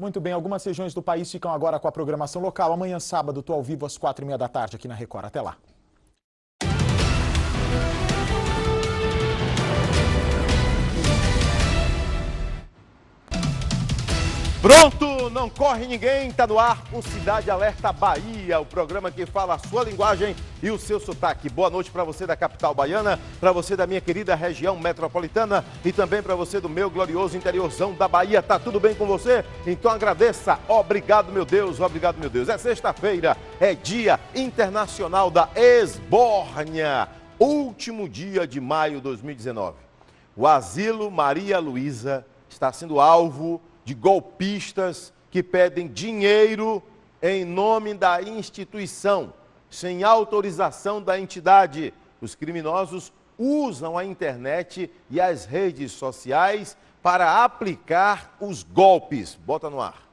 Muito bem, algumas regiões do país ficam agora com a programação local. Amanhã, sábado, estou ao vivo às quatro e meia da tarde aqui na Record. Até lá. Pronto, não corre ninguém, tá no ar o Cidade Alerta Bahia, o programa que fala a sua linguagem e o seu sotaque. Boa noite para você da capital baiana, para você da minha querida região metropolitana e também para você do meu glorioso interiorzão da Bahia. Tá tudo bem com você? Então agradeça. Obrigado, meu Deus, obrigado, meu Deus. É sexta-feira, é Dia Internacional da Esbórnia, último dia de maio de 2019. O asilo Maria Luísa está sendo alvo de golpistas que pedem dinheiro em nome da instituição, sem autorização da entidade. Os criminosos usam a internet e as redes sociais para aplicar os golpes. Bota no ar.